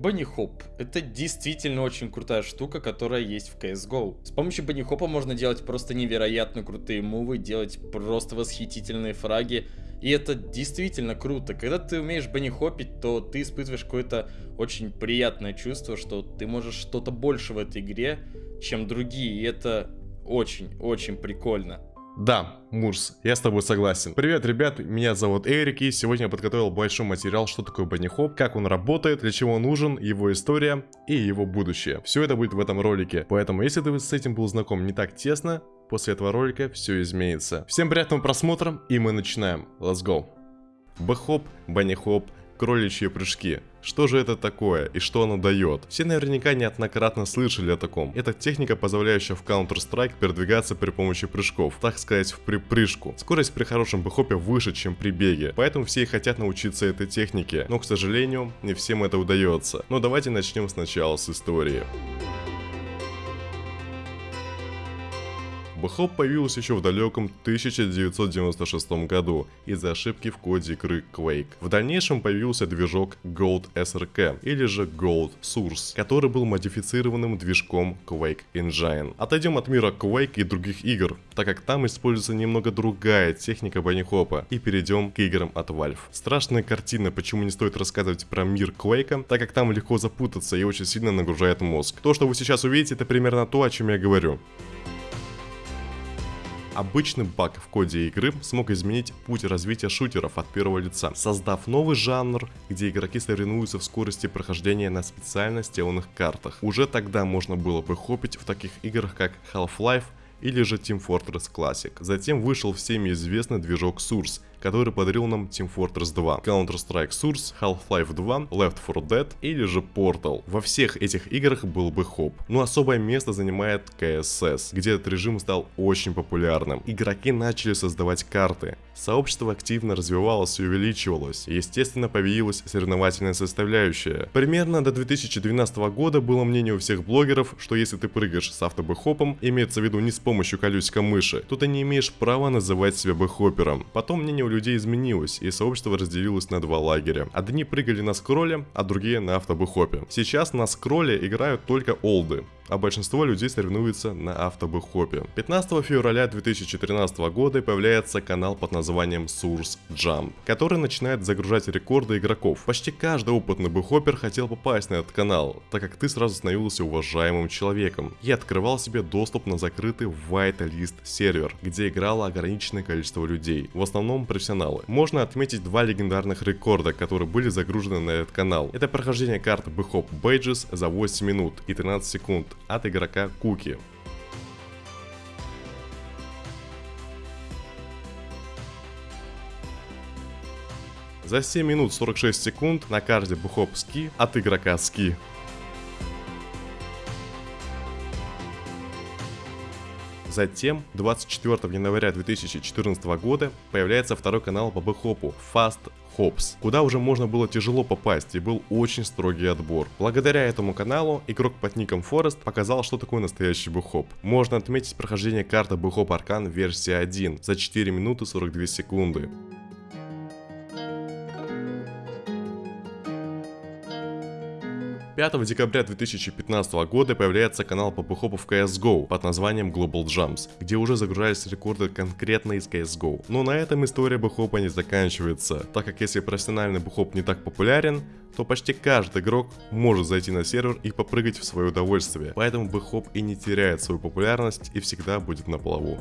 Hop — это действительно очень крутая штука, которая есть в CSGO. С помощью Hop можно делать просто невероятно крутые мувы, делать просто восхитительные фраги, и это действительно круто. Когда ты умеешь банихопить, то ты испытываешь какое-то очень приятное чувство, что ты можешь что-то больше в этой игре, чем другие, и это очень-очень прикольно. Да, Мурс, я с тобой согласен. Привет, ребят, меня зовут Эрик, и сегодня я подготовил большой материал, что такое банихоп, как он работает, для чего он нужен, его история и его будущее. Все это будет в этом ролике, поэтому если ты с этим был знаком не так тесно, после этого ролика все изменится. Всем приятного просмотра, и мы начинаем. Let's go. Бэхоп, банихоп, кроличьи прыжки. Что же это такое и что оно дает? Все наверняка неоднократно слышали о таком. Это техника, позволяющая в Counter-Strike передвигаться при помощи прыжков, так сказать, в припрыжку. Скорость при хорошем бэхопе выше, чем при беге, поэтому все и хотят научиться этой технике, но, к сожалению, не всем это удается. Но давайте начнем сначала с истории. Бэхоп появился еще в далеком 1996 году из-за ошибки в коде игры Quake. В дальнейшем появился движок Gold SRK или же Gold Source, который был модифицированным движком Quake Engine. Отойдем от мира Quake и других игр, так как там используется немного другая техника банихопа, и перейдем к играм от Valve. Страшная картина, почему не стоит рассказывать про мир Quake, так как там легко запутаться и очень сильно нагружает мозг. То, что вы сейчас увидите, это примерно то, о чем я говорю. Обычный баг в коде игры смог изменить путь развития шутеров от первого лица, создав новый жанр, где игроки соревнуются в скорости прохождения на специально сделанных картах. Уже тогда можно было бы хопить в таких играх как Half-Life или же Team Fortress Classic. Затем вышел всеми известный движок Source, который подарил нам Team Fortress 2, Counter-Strike Source, Half-Life 2, Left 4 Dead или же Portal. Во всех этих играх был бы хоп. Но особое место занимает KSS, где этот режим стал очень популярным. Игроки начали создавать карты. Сообщество активно развивалось и увеличивалось. Естественно, появилась соревновательная составляющая. Примерно до 2012 года было мнение у всех блогеров, что если ты прыгаешь с автобэхопом, имеется в виду не с помощью колесика мыши, то ты не имеешь права называть себя бэхопером. Потом мнение у людей изменилось, и сообщество разделилось на два лагеря. Одни прыгали на скролле, а другие на автобэхопе. Сейчас на скролле играют только олды, а большинство людей соревнуются на автобэхопе. 15 февраля 2014 года появляется канал под названием Source Jump, который начинает загружать рекорды игроков. Почти каждый опытный бэхопер хотел попасть на этот канал, так как ты сразу становился уважаемым человеком и открывал себе доступ на закрытый whitelist сервер, где играло ограниченное количество людей, в основном профессионалы. Можно отметить два легендарных рекорда, которые были загружены на этот канал. Это прохождение карты Bhop Badges за 8 минут и 13 секунд, от игрока Куки. За 7 минут 46 секунд на карте Бухоп Ски от игрока Ски. Затем, 24 января 2014 года, появляется второй канал по бэхопу Fast Hops, куда уже можно было тяжело попасть и был очень строгий отбор. Благодаря этому каналу игрок под ником Forest показал, что такое настоящий бэхоп. Можно отметить прохождение карты Бэхоп Аркан версии 1 за 4 минуты 42 секунды. 5 декабря 2015 года появляется канал по пухопу в CSGO под названием Global Jumps, где уже загружались рекорды конкретно из CSGO. Но на этом история бухопа не заканчивается, так как если профессиональный бухоп не так популярен, то почти каждый игрок может зайти на сервер и попрыгать в свое удовольствие, поэтому бухоп и не теряет свою популярность и всегда будет на плаву.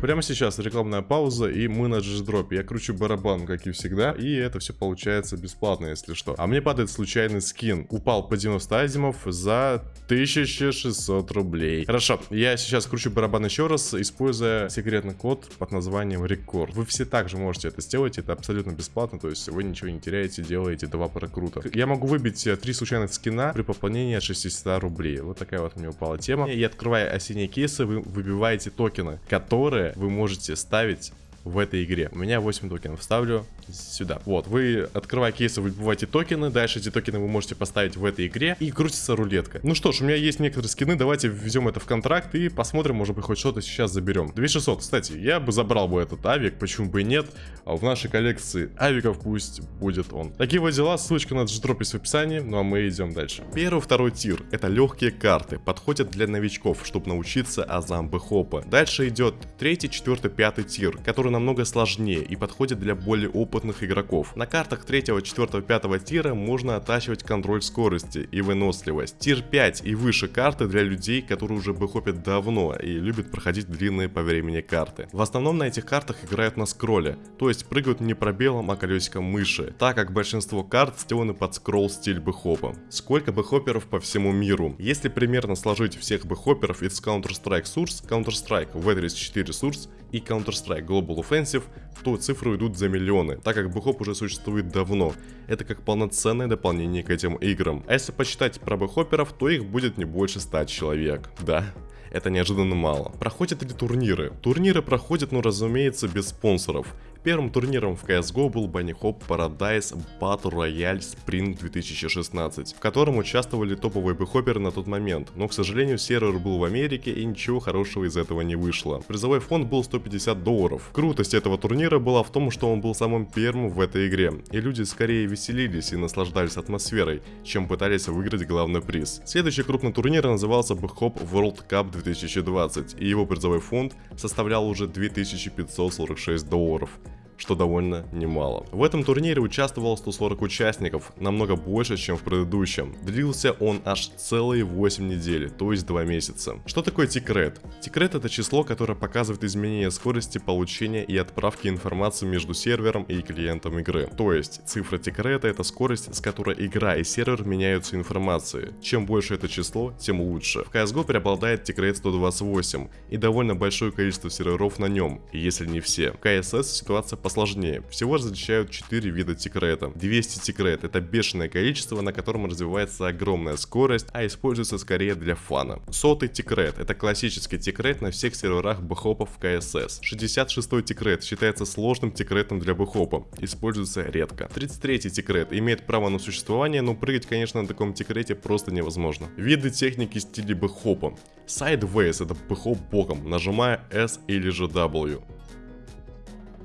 Прямо сейчас рекламная пауза и мы на джиздропе. Я кручу барабан, как и всегда, и это все получается бесплатно, если что. А мне падает случайный скин. Упал по 90 азимов за 1600 рублей. Хорошо, я сейчас кручу барабан еще раз, используя секретный код под названием рекорд. Вы все также можете это сделать, это абсолютно бесплатно, то есть вы ничего не теряете, делаете два прокрута. Я могу выбить э, три случайных скина при пополнении от 600 рублей. Вот такая вот мне упала тема. И открывая осенние кейсы, вы выбиваете токены, которые вы можете ставить в этой игре. У меня 8 токенов. Ставлю сюда. Вот, вы, открывая кейсы, выбиваете токены. Дальше эти токены вы можете поставить в этой игре. И крутится рулетка. Ну что ж, у меня есть некоторые скины. Давайте внесем это в контракт и посмотрим, может быть, хоть что-то сейчас заберем. 2600, кстати, я бы забрал бы этот авик, почему бы и нет. А в нашей коллекции авиков пусть будет он. Такие вот дела, ссылочка на дждроп в описании. Ну а мы идем дальше. Первый, второй тир. Это легкие карты. Подходят для новичков, чтобы научиться азам бэхопа. Дальше идет третий, четвертый, пятый тир, который намного сложнее и подходит для более опытных игроков. На картах третьего, четвертого, пятого тира можно оттачивать контроль скорости и выносливость. Тир 5 и выше карты для людей, которые уже бэхопят давно и любят проходить длинные по времени карты. В основном на этих картах играют на скролле, то есть прыгают не пробелом, а колесиком мыши, так как большинство карт сделаны под скролл стиль бэхопа. Сколько бэхоперов по всему миру? Если примерно сложить всех бэхоперов из Counter-Strike Source, Counter-Strike V34 Source и Counter-Strike Global Offensive, то цифры идут за миллионы, так как бэхоп уже существует давно. Это как полноценное дополнение к этим играм. А если почитать про бэхоперов, то их будет не больше 100 человек. Да, это неожиданно мало. Проходят ли турниры? Турниры проходят, но разумеется, без спонсоров. Первым турниром в CSGO был Bunny Hop Paradise Battle Royale Spring 2016, в котором участвовали топовые бэхоперы на тот момент, но, к сожалению, сервер был в Америке и ничего хорошего из этого не вышло. Призовой фонд был 150 долларов. Крутость этого турнира была в том, что он был самым первым в этой игре, и люди скорее веселились и наслаждались атмосферой, чем пытались выиграть главный приз. Следующий крупный турнир назывался Bhop World Cup 2020, и его призовой фонд составлял уже 2546 долларов что довольно немало. В этом турнире участвовало 140 участников, намного больше, чем в предыдущем. Длился он аж целые 8 недель, то есть 2 месяца. Что такое тикрет? Тикрет это число, которое показывает изменение скорости получения и отправки информации между сервером и клиентом игры. То есть цифра тикрета это скорость, с которой игра и сервер меняются информацией. Чем больше это число, тем лучше. В CSGO преобладает тикрет 128 и довольно большое количество серверов на нем, если не все. В CSS ситуация посложнее. Всего различают 4 вида тикрета. 200 тикрет это бешеное количество, на котором развивается огромная скорость, а используется скорее для фана. Сотый тикрет это классический тикрет на всех серверах бэхопов в CSS. 66 тикрет считается сложным тикретом для бэхопа, используется редко. 33 тикрет имеет право на существование, но прыгать конечно на таком тикрете просто невозможно. Виды техники стиля бэхопа. Sideways это бэхоп боком, нажимая S или же W.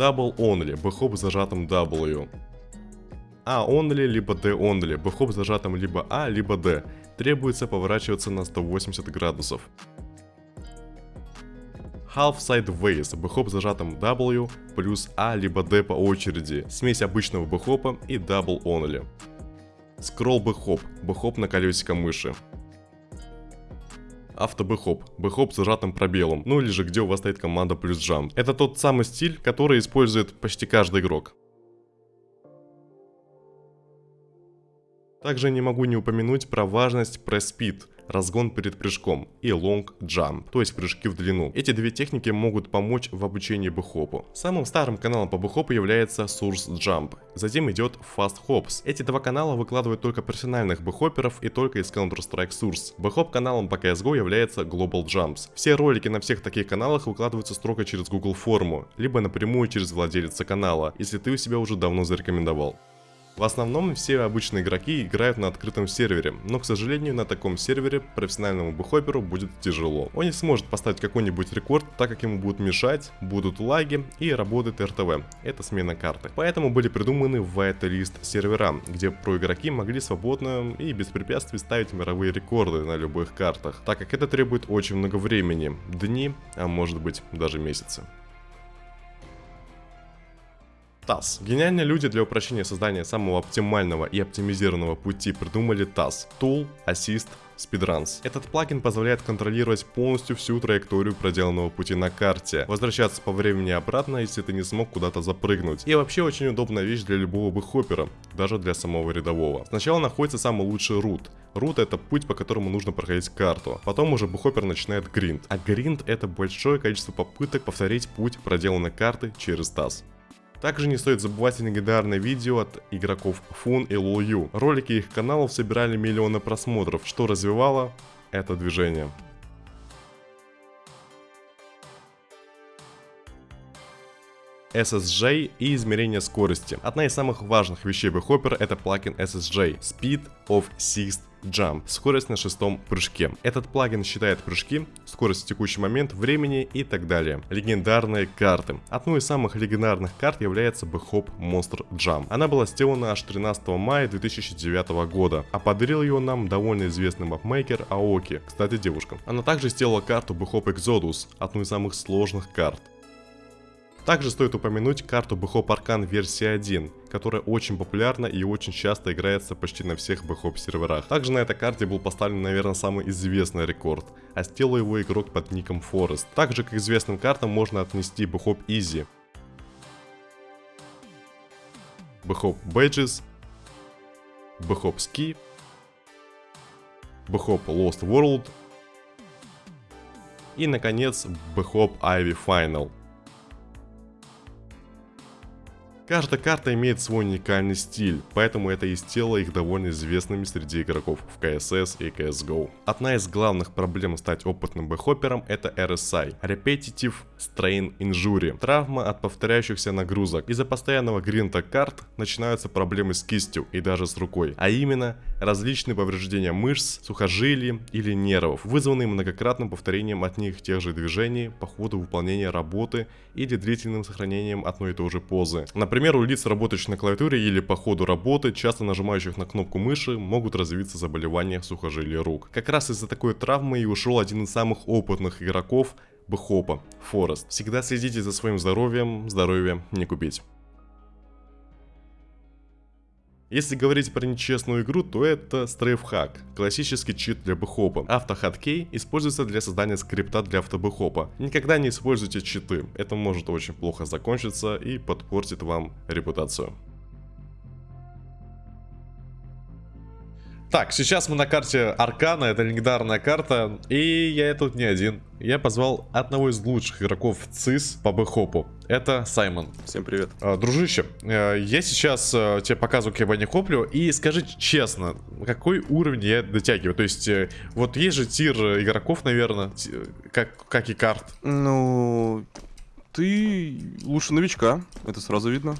Double Only, бэхоп с зажатым W. А only, либо D only, бэхоп с зажатым либо А, либо D. Требуется поворачиваться на 180 градусов. Half Sideways, бэхоп с зажатым W плюс А либо D по очереди, смесь обычного бэхопа и Double Only. Scroll бэхоп, бэхоп на колесико мыши автобэхоп, бэхоп с зажатым пробелом, ну или же где у вас стоит команда плюс джамп. Это тот самый стиль, который использует почти каждый игрок. Также не могу не упомянуть про важность пресс-спид разгон перед прыжком и long jump, то есть прыжки в длину. Эти две техники могут помочь в обучении бэхопу. Самым старым каналом по бэхопу является Source Jump, затем идет Fast Hops. Эти два канала выкладывают только профессиональных бэхоперов и только из Counter-Strike Source. Бэхоп каналом по CSGO является Global Jumps. Все ролики на всех таких каналах выкладываются строго через Google форму, либо напрямую через владельца канала, если ты у себя уже давно зарекомендовал. В основном все обычные игроки играют на открытом сервере, но к сожалению на таком сервере профессиональному бухоперу будет тяжело. Он не сможет поставить какой-нибудь рекорд, так как ему будут мешать, будут лаги и работает РТВ, это смена карты. Поэтому были придуманы whitelist сервера, где про игроки могли свободно и без препятствий ставить мировые рекорды на любых картах, так как это требует очень много времени, дни, а может быть даже месяцы. TAS. Гениальные люди для упрощения создания самого оптимального и оптимизированного пути придумали TAS. Tool, Assist, Speedruns. Этот плагин позволяет контролировать полностью всю траекторию проделанного пути на карте, возвращаться по времени обратно, если ты не смог куда-то запрыгнуть. И вообще очень удобная вещь для любого бэхопера, даже для самого рядового. Сначала находится самый лучший рут. Рут это путь, по которому нужно проходить карту. Потом уже бухопер начинает гринд. А гринд это большое количество попыток повторить путь проделанной карты через таз. Также не стоит забывать легендарное видео от игроков Фун и Лую. Ролики их каналов собирали миллионы просмотров, что развивало это движение. SSJ и измерение скорости. Одна из самых важных вещей в Hopper это плагин SSJ Speed of Sixth Jump, скорость на шестом прыжке. Этот плагин считает прыжки, скорость в текущий момент, времени и так далее. Легендарные карты. Одной из самых легендарных карт является Bhop Monster Jump. Она была сделана аж 13 мая 2009 года, а подарил ее нам довольно известный мапмейкер Аоки, кстати девушка. Она также сделала карту Bhop Exodus, одну из самых сложных карт. Также стоит упомянуть карту Bhop Arcan версии 1, которая очень популярна и очень часто играется почти на всех Bhop серверах. Также на этой карте был поставлен, наверное, самый известный рекорд, а сделал его игрок под ником Forest. Также к известным картам можно отнести Bhop Easy, Bhop Badges, Bhop Ski, Bhop Lost World и, наконец, Bhop Ivy Final. Каждая карта имеет свой уникальный стиль, поэтому это и сделало их довольно известными среди игроков в CSS и CSGO. Одна из главных проблем стать опытным бэхоппером это RSI – Repetitive Strain Injury, травма от повторяющихся нагрузок. Из-за постоянного гринта карт начинаются проблемы с кистью и даже с рукой, а именно различные повреждения мышц, сухожилий или нервов, вызванные многократным повторением от них тех же движений по ходу выполнения работы или длительным сохранением одной и той же позы. Например, у лиц, работающих на клавиатуре или по ходу работы, часто нажимающих на кнопку мыши, могут развиться заболевания сухожилий рук. Как раз из-за такой травмы и ушел один из самых опытных игроков Бхопа, Форест. Всегда следите за своим здоровьем, здоровье не купить. Если говорить про нечестную игру, то это стрейфхак, классический чит для бэхопа. Автохаткей используется для создания скрипта для автобэхопа. Никогда не используйте читы, это может очень плохо закончиться и подпортит вам репутацию. Так, сейчас мы на карте Аркана, это легендарная карта, и я тут не один. Я позвал одного из лучших игроков ЦИС по бэхопу. Это Саймон. Всем привет. А, дружище, э, я сейчас э, тебе показываю, как я не коплю, и скажи честно, какой уровень я дотягиваю? То есть, э, вот есть же тир игроков, наверное, как, как и карт. Ну, ты лучше новичка, это сразу видно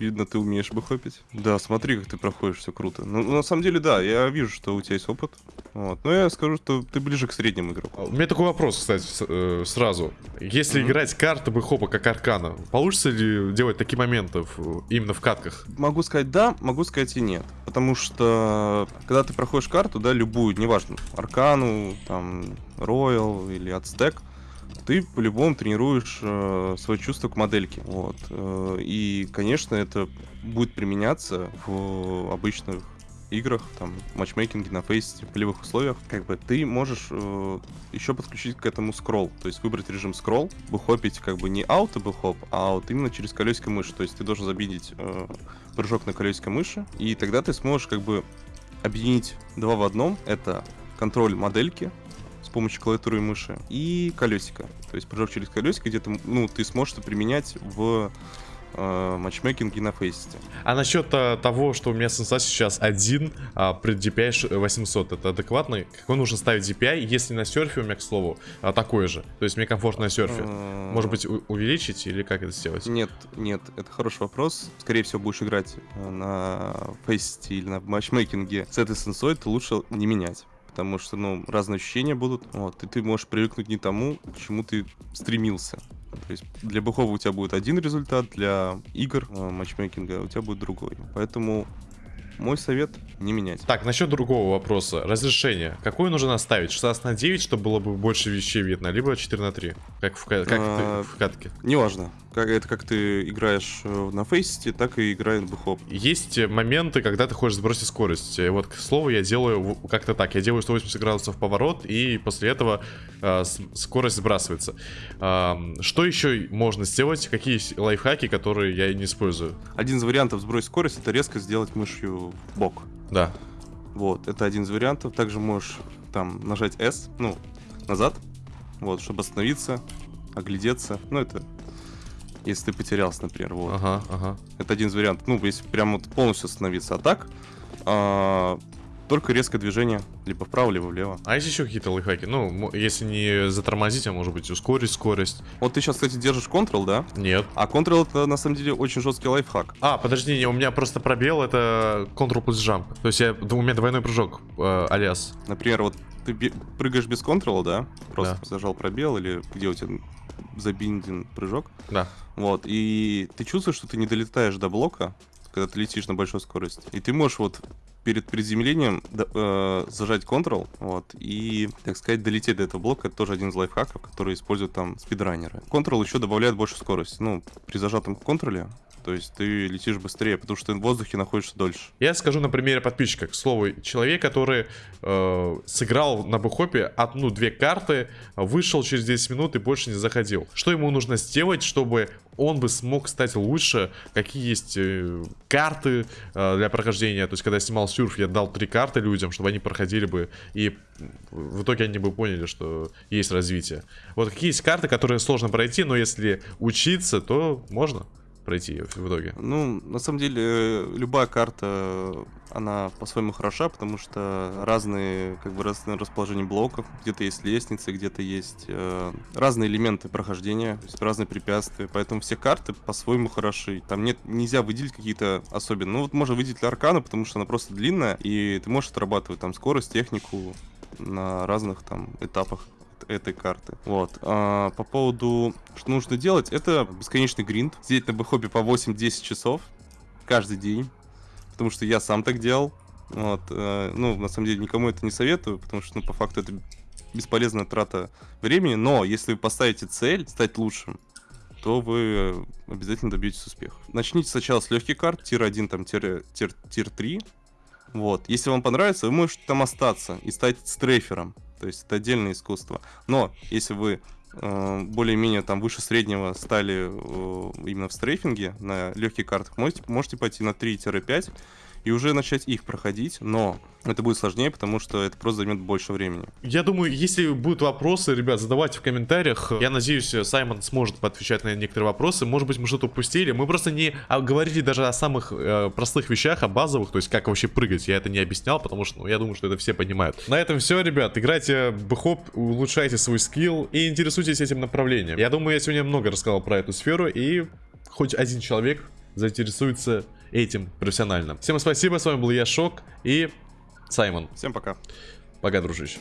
видно, ты умеешь бы хопить. Да, смотри, как ты проходишь, все круто. Ну, на самом деле, да, я вижу, что у тебя есть опыт. Вот. Но я скажу, что ты ближе к среднему игроку. У меня такой вопрос, кстати, э, сразу. Если mm-hmm. играть карты бы хопа как аркана, получится ли делать такие моменты в, именно в катках? Могу сказать да, могу сказать и нет. Потому что, когда ты проходишь карту, да, любую, неважно, аркану, там, роял или ацтек, ты по-любому тренируешь э, свои чувства к модельке. Вот. Э, и, конечно, это будет применяться в обычных играх, там, матчмейкинге на фейсе, в полевых условиях, как бы ты можешь э, еще подключить к этому скролл, то есть выбрать режим скролл, бухопить как бы не ауто бухоп, а вот именно через колесико мыши, то есть ты должен забидеть э, прыжок на колесико мыши, и тогда ты сможешь как бы объединить два в одном, это контроль модельки, помощью клавиатуры и мыши, и колесико. То есть прыжок через колесико, где ты, ну, ты сможешь это применять в э, матчмейкинге на фейсите. А насчет а, того, что у меня сенса сейчас один а, при DPI 800, это адекватно? Какой нужно ставить DPI, если на серфе у меня, к слову, а, такой же? То есть мне комфортно на серфе. Э, Может быть, увеличить или как это сделать? Нет, нет, это хороший вопрос. Скорее всего, будешь играть э, на фейсите или на матчмейкинге с этой сенсой, то лучше не менять потому что, ну, разные ощущения будут, вот, и ты можешь привыкнуть не тому, к чему ты стремился. То есть для бухова у тебя будет один результат, для игр, э, матчмейкинга у тебя будет другой. Поэтому мой совет не менять. Так, насчет другого вопроса. Разрешение. Какое нужно оставить? 16 на 9, чтобы было бы больше вещей видно, либо 4 на 3? Как в, как а, в катке? Неважно. Как, это как ты играешь э, на фейсите, так и играет бухоп. Есть моменты, когда ты хочешь сбросить скорость. Вот, к слову, я делаю как-то так. Я делаю 180 градусов поворот, и после этого э, скорость сбрасывается. Э, что еще можно сделать? Какие лайфхаки, которые я не использую? Один из вариантов сбросить скорость, это резко сделать мышью в бок. Да. Вот, это один из вариантов. Также можешь там нажать S, ну, назад, вот, чтобы остановиться, оглядеться. Ну, это если ты потерялся, например, вот. Ага, ага. Это один из вариантов. Ну, если прям вот полностью остановиться. А так, а, только резкое движение, либо вправо, либо влево. А есть еще какие-то лайфхаки? Ну, если не затормозить, а может быть ускорить скорость? Вот ты сейчас, кстати, держишь Ctrl, да? Нет. А Ctrl это на самом деле очень жесткий лайфхак. А, подожди, не, у меня просто пробел, это Ctrl плюс jump. То есть я, у меня двойной прыжок, э, алиас. Например, вот ты прыгаешь без Ctrl, да? Просто Да. зажал пробел или где у тебя забинден прыжок. Да. Вот, и ты чувствуешь, что ты не долетаешь до блока, когда ты летишь на большой скорости. И ты можешь вот перед приземлением э, зажать Ctrl, вот, и, так сказать, долететь до этого блока. Это тоже один из лайфхаков, который используют там спидранеры. Ctrl еще добавляет больше скорости. Ну, при зажатом контроле, то есть ты летишь быстрее, потому что ты в воздухе находишься дольше. Я скажу на примере подписчика. К слову, человек, который э, сыграл на бэхопе одну-две карты, вышел через 10 минут и больше не заходил. Что ему нужно сделать, чтобы он бы смог стать лучше? Какие есть э, карты э, для прохождения? То есть, когда я снимал сюрф, я дал три карты людям, чтобы они проходили бы, и в итоге они бы поняли, что есть развитие. Вот какие есть карты, которые сложно пройти, но если учиться, то можно пройти её в итоге. Ну, на самом деле, любая карта, она по-своему хороша, потому что разные, как бы, разные расположения блоков, где-то есть лестницы, где-то есть э, разные элементы прохождения, то есть разные препятствия, поэтому все карты по-своему хороши. Там нет, нельзя выделить какие-то особенные. Ну, вот можно выделить Аркана, потому что она просто длинная, и ты можешь отрабатывать там скорость, технику на разных там этапах этой карты. Вот. А, по поводу, что нужно делать, это бесконечный гринд. Сидеть на бэхопе по 8-10 часов каждый день. Потому что я сам так делал. Вот. э, ну, на самом деле, никому это не советую, потому что, ну, по факту, это бесполезная трата времени. Но если вы поставите цель стать лучшим, то вы обязательно добьетесь успеха. Начните сначала с легких карт, тир 1, там, тир, тир, тир 3. Вот. Если вам понравится, вы можете там остаться и стать стрейфером. То есть это отдельное искусство. Но если вы э, более-менее там выше среднего стали э, именно в стрейфинге на легких картах, можете, можете пойти на 3-5 и уже начать их проходить, но это будет сложнее, потому что это просто займет больше времени. Я думаю, если будут вопросы, ребят, задавайте в комментариях. Я надеюсь, Саймон сможет поотвечать на некоторые вопросы. Может быть, мы что-то упустили. Мы просто не говорили даже о самых э, простых вещах, о базовых, то есть как вообще прыгать. Я это не объяснял, потому что ну, я думаю, что это все понимают. На этом все, ребят. Играйте в улучшайте свой скилл и интересуйтесь этим направлением. Я думаю, я сегодня много рассказал про эту сферу, и хоть один человек заинтересуется этим профессионально. Всем спасибо, с вами был я, Шок, и Саймон. Всем пока. Пока, дружище.